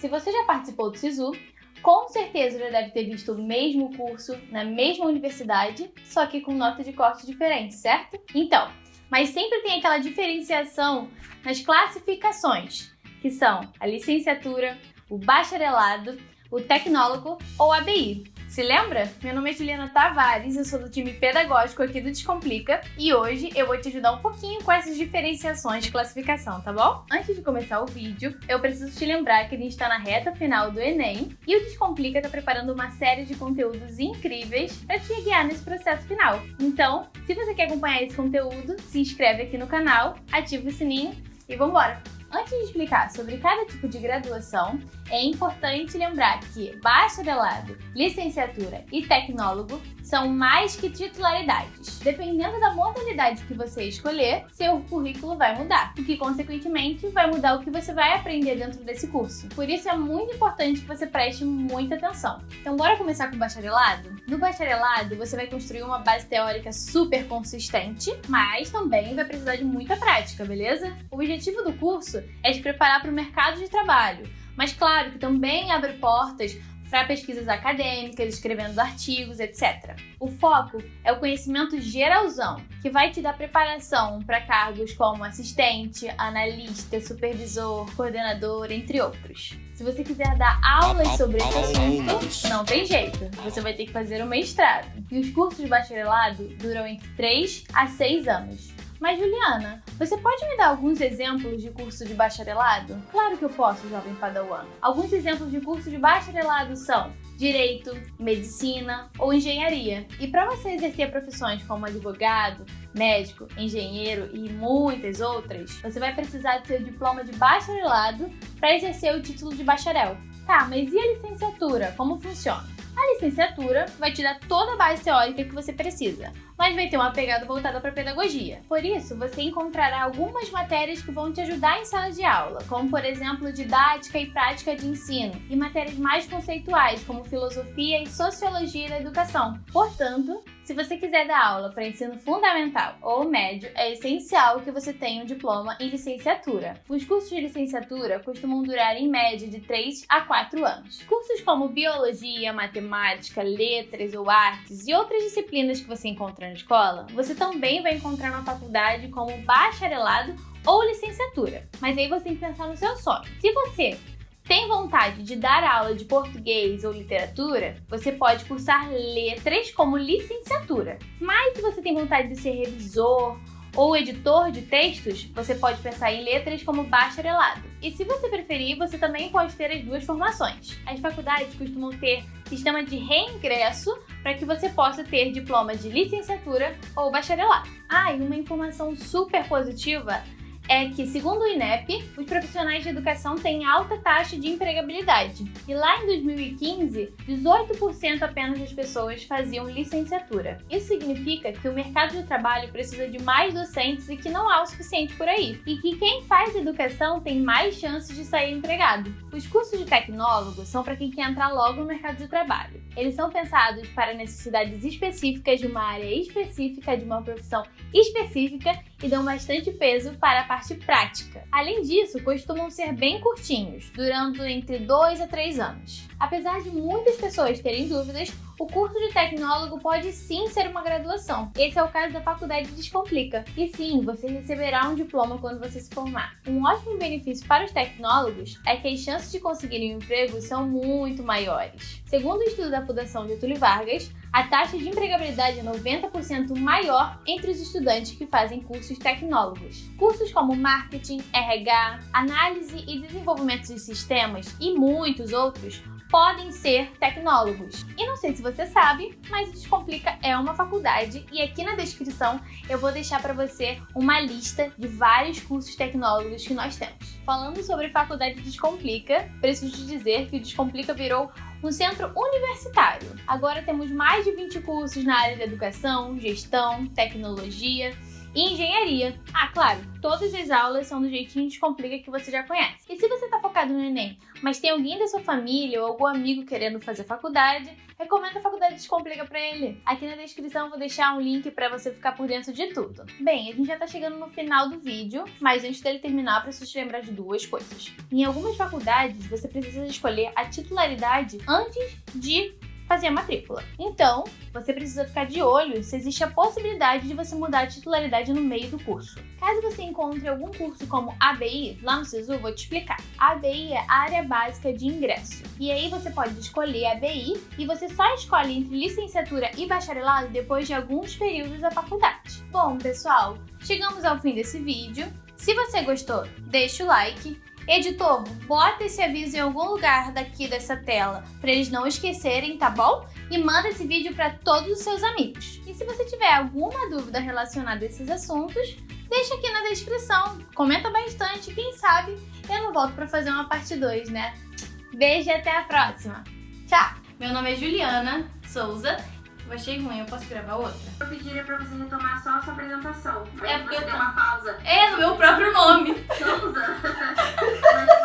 Se você já participou do SISU, com certeza já deve ter visto o mesmo curso na mesma universidade, só que com nota de corte diferente, certo? Então, mas sempre tem aquela diferenciação nas classificações, que são a licenciatura, o bacharelado, o tecnólogo ou ABI. Se lembra? Meu nome é Juliana Tavares, eu sou do time pedagógico aqui do Descomplica e hoje eu vou te ajudar um pouquinho com essas diferenciações de classificação, tá bom? Antes de começar o vídeo, eu preciso te lembrar que a gente está na reta final do Enem e o Descomplica está preparando uma série de conteúdos incríveis para te guiar nesse processo final. Então, se você quer acompanhar esse conteúdo, se inscreve aqui no canal, ativa o sininho e vambora! Antes de explicar sobre cada tipo de graduação, é importante lembrar que bacharelado, licenciatura e tecnólogo são mais que titularidades. Dependendo da modalidade que você escolher, seu currículo vai mudar, o que consequentemente vai mudar o que você vai aprender dentro desse curso. Por isso é muito importante que você preste muita atenção. Então bora começar com o bacharelado? No bacharelado, você vai construir uma base teórica super consistente, mas também vai precisar de muita prática, beleza? O objetivo do curso é te preparar para o mercado de trabalho, mas claro que também abre portas para pesquisas acadêmicas, escrevendo artigos, etc. O foco é o conhecimento geralzão, que vai te dar preparação para cargos como assistente, analista, supervisor, coordenador, entre outros. Se você quiser dar aulas sobre esse assunto, não tem jeito, você vai ter que fazer o mestrado. E os cursos de bacharelado duram entre 3 a 6 anos. Mas Juliana, você pode me dar alguns exemplos de curso de bacharelado? Claro que eu posso, jovem padawan. Alguns exemplos de curso de bacharelado são direito, medicina ou engenharia. E para você exercer profissões como advogado, médico, engenheiro e muitas outras, você vai precisar do seu diploma de bacharelado para exercer o título de bacharel. Tá, mas e a licenciatura? Como funciona? A licenciatura vai te dar toda a base teórica que você precisa, mas vai ter uma pegada voltada para pedagogia. Por isso, você encontrará algumas matérias que vão te ajudar em sala de aula, como por exemplo didática e prática de ensino, e matérias mais conceituais, como filosofia e sociologia da educação. Portanto, se você quiser dar aula para ensino fundamental ou médio, é essencial que você tenha um diploma em licenciatura. Os cursos de licenciatura costumam durar em média de 3 a 4 anos. Cursos como biologia, matemática, letras ou artes e outras disciplinas que você encontra na escola, você também vai encontrar na faculdade como bacharelado ou licenciatura. Mas aí você tem que pensar no seu sonho. Se você tem vontade de dar aula de português ou literatura, você pode cursar letras como licenciatura. Mas se você tem vontade de ser revisor ou editor de textos, você pode pensar em letras como bacharelado. E se você preferir, você também pode ter as duas formações. As faculdades costumam ter sistema de reingresso para que você possa ter diploma de licenciatura ou bacharelado. Ah, e uma informação super positiva é que, segundo o INEP, os profissionais de educação têm alta taxa de empregabilidade. E lá em 2015, 18% apenas das pessoas faziam licenciatura. Isso significa que o mercado de trabalho precisa de mais docentes e que não há o suficiente por aí. E que quem faz educação tem mais chances de sair empregado. Os cursos de tecnólogo são para quem quer entrar logo no mercado de trabalho. Eles são pensados para necessidades específicas de uma área específica, de uma profissão específica e dão bastante peso para a parte prática. Além disso, costumam ser bem curtinhos, durando entre 2 a 3 anos. Apesar de muitas pessoas terem dúvidas, o curso de tecnólogo pode sim ser uma graduação. Esse é o caso da Faculdade Descomplica. E sim, você receberá um diploma quando você se formar. Um ótimo benefício para os tecnólogos é que as chances de conseguirem um emprego são muito maiores. Segundo o estudo da Fundação Getúlio Vargas, a taxa de empregabilidade é 90% maior entre os estudantes que fazem cursos tecnólogos. Cursos como marketing, RH, análise e desenvolvimento de sistemas e muitos outros podem ser tecnólogos. E não sei se você sabe, mas o Descomplica é uma faculdade e aqui na descrição eu vou deixar para você uma lista de vários cursos tecnólogos que nós temos. Falando sobre Faculdade Descomplica, preciso te dizer que o Descomplica virou um centro universitário. Agora temos mais de 20 cursos na área de educação, gestão, tecnologia e engenharia. Ah, claro, todas as aulas são do jeitinho descomplica que você já conhece. E se você está focado no Enem, mas tem alguém da sua família ou algum amigo querendo fazer faculdade, recomendo a Faculdade Descomplica para ele. Aqui na descrição vou deixar um link para você ficar por dentro de tudo. Bem, a gente já está chegando no final do vídeo, mas antes dele terminar, eu preciso te lembrar de duas coisas. Em algumas faculdades, você precisa escolher a titularidade antes de fazer a matrícula. Então, você precisa ficar de olho se existe a possibilidade de você mudar a titularidade no meio do curso. Caso você encontre algum curso como ABI, lá no SISU vou te explicar. ABI é Área Básica de Ingresso. E aí você pode escolher ABI e você só escolhe entre licenciatura e bacharelado depois de alguns períodos da faculdade. Bom, pessoal, chegamos ao fim desse vídeo. Se você gostou, deixa o like Editor, bota esse aviso em algum lugar daqui dessa tela para eles não esquecerem, tá bom? E manda esse vídeo para todos os seus amigos. E se você tiver alguma dúvida relacionada a esses assuntos, deixa aqui na descrição. Comenta bastante, quem sabe eu não volto para fazer uma parte 2, né? Beijo e até a próxima. Tchau! Meu nome é Juliana Souza eu achei ruim, eu posso gravar outra? Eu pediria pra você retomar só a sua apresentação. É porque você eu deu uma pausa. É, no meu próprio nome. Souza?